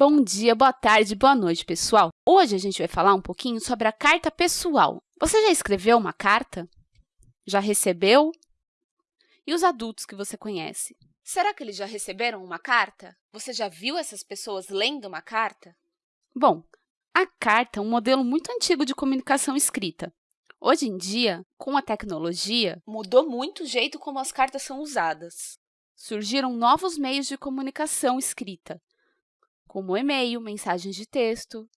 Bom dia, boa tarde, boa noite, pessoal! Hoje a gente vai falar um pouquinho sobre a carta pessoal. Você já escreveu uma carta? Já recebeu? E os adultos que você conhece? Será que eles já receberam uma carta? Você já viu essas pessoas lendo uma carta? Bom, a carta é um modelo muito antigo de comunicação escrita. Hoje em dia, com a tecnologia, mudou muito o jeito como as cartas são usadas. Surgiram novos meios de comunicação escrita, como e-mail, mensagens de texto.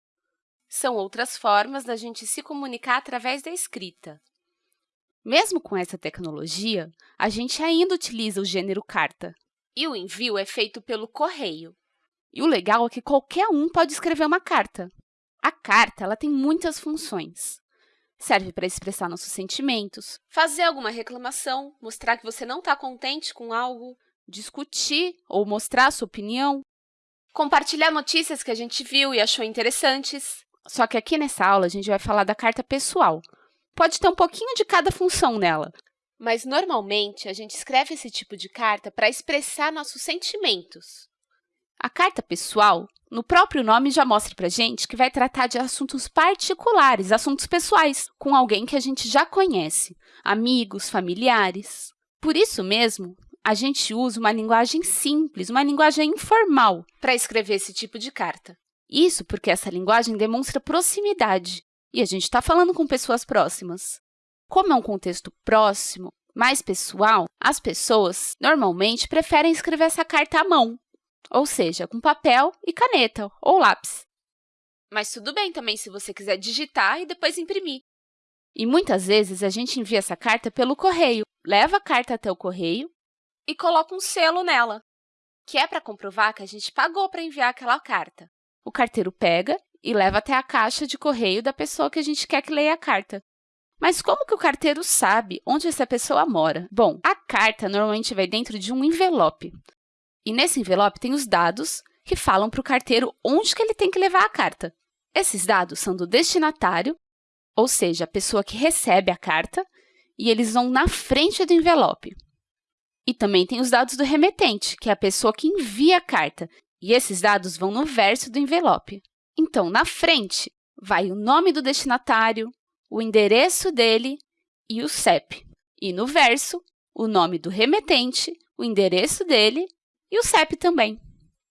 São outras formas da gente se comunicar através da escrita. Mesmo com essa tecnologia, a gente ainda utiliza o gênero carta. E o envio é feito pelo correio. E o legal é que qualquer um pode escrever uma carta. A carta ela tem muitas funções. Serve para expressar nossos sentimentos, fazer alguma reclamação, mostrar que você não está contente com algo, discutir ou mostrar sua opinião, compartilhar notícias que a gente viu e achou interessantes. Só que aqui nessa aula a gente vai falar da carta pessoal. Pode ter um pouquinho de cada função nela, mas normalmente a gente escreve esse tipo de carta para expressar nossos sentimentos. A carta pessoal, no próprio nome, já mostra para gente que vai tratar de assuntos particulares, assuntos pessoais, com alguém que a gente já conhece, amigos, familiares. Por isso mesmo, a gente usa uma linguagem simples, uma linguagem informal, para escrever esse tipo de carta. Isso porque essa linguagem demonstra proximidade, e a gente está falando com pessoas próximas. Como é um contexto próximo, mais pessoal, as pessoas normalmente preferem escrever essa carta à mão, ou seja, com papel e caneta ou lápis. Mas tudo bem também se você quiser digitar e depois imprimir. E muitas vezes a gente envia essa carta pelo correio, leva a carta até o correio e coloca um selo nela, que é para comprovar que a gente pagou para enviar aquela carta. O carteiro pega e leva até a caixa de correio da pessoa que a gente quer que leia a carta. Mas como que o carteiro sabe onde essa pessoa mora? Bom, a carta normalmente vai dentro de um envelope. E nesse envelope tem os dados que falam para o carteiro onde que ele tem que levar a carta. Esses dados são do destinatário, ou seja, a pessoa que recebe a carta, e eles vão na frente do envelope. E também tem os dados do remetente, que é a pessoa que envia a carta, e esses dados vão no verso do envelope. Então, na frente, vai o nome do destinatário, o endereço dele e o CEP. E no verso, o nome do remetente, o endereço dele e o CEP também.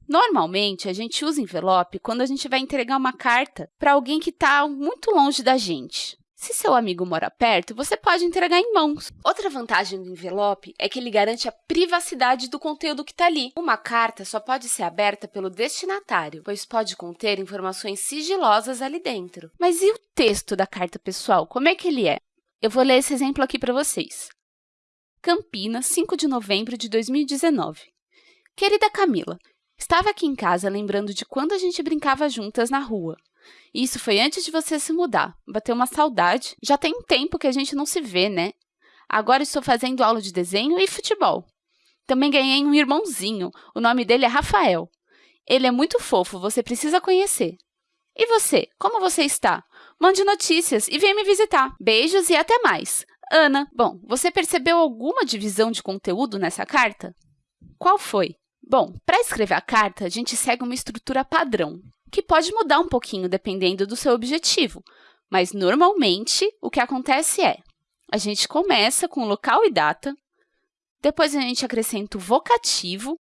Normalmente, a gente usa envelope quando a gente vai entregar uma carta para alguém que está muito longe da gente. Se seu amigo mora perto, você pode entregar em mãos. Outra vantagem do envelope é que ele garante a privacidade do conteúdo que está ali. Uma carta só pode ser aberta pelo destinatário, pois pode conter informações sigilosas ali dentro. Mas e o texto da carta pessoal? Como é que ele é? Eu vou ler esse exemplo aqui para vocês. Campinas, 5 de novembro de 2019. Querida Camila, estava aqui em casa lembrando de quando a gente brincava juntas na rua. Isso foi antes de você se mudar. Bateu uma saudade. Já tem um tempo que a gente não se vê, né? Agora estou fazendo aula de desenho e futebol. Também ganhei um irmãozinho. O nome dele é Rafael. Ele é muito fofo, você precisa conhecer. E você, como você está? Mande notícias e venha me visitar. Beijos e até mais. Ana, bom, você percebeu alguma divisão de conteúdo nessa carta? Qual foi? Bom, para escrever a carta, a gente segue uma estrutura padrão que pode mudar um pouquinho dependendo do seu objetivo, mas normalmente o que acontece é a gente começa com local e data, depois a gente acrescenta o vocativo,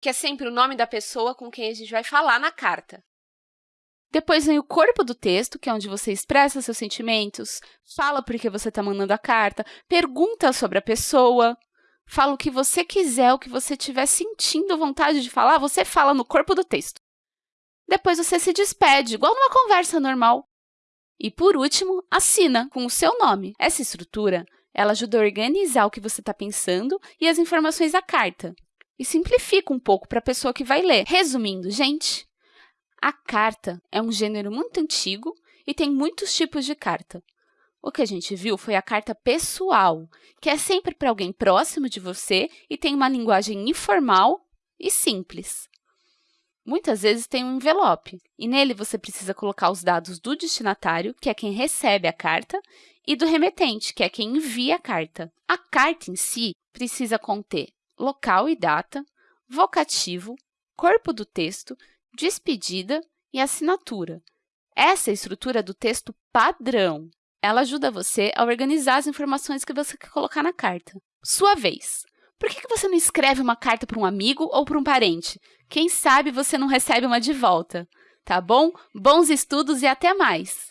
que é sempre o nome da pessoa com quem a gente vai falar na carta. Depois vem o corpo do texto, que é onde você expressa seus sentimentos, fala por que você está mandando a carta, pergunta sobre a pessoa, fala o que você quiser, o que você estiver sentindo vontade de falar, você fala no corpo do texto. Depois você se despede, igual numa conversa normal. E, por último, assina com o seu nome. Essa estrutura ela ajuda a organizar o que você está pensando e as informações da carta. E simplifica um pouco para a pessoa que vai ler. Resumindo, gente, a carta é um gênero muito antigo e tem muitos tipos de carta. O que a gente viu foi a carta pessoal, que é sempre para alguém próximo de você e tem uma linguagem informal e simples. Muitas vezes tem um envelope, e nele você precisa colocar os dados do destinatário, que é quem recebe a carta, e do remetente, que é quem envia a carta. A carta em si precisa conter local e data, vocativo, corpo do texto, despedida e assinatura. Essa é a estrutura do texto padrão. Ela ajuda você a organizar as informações que você quer colocar na carta. Sua vez. Por que você não escreve uma carta para um amigo ou para um parente? Quem sabe você não recebe uma de volta, tá bom? Bons estudos e até mais!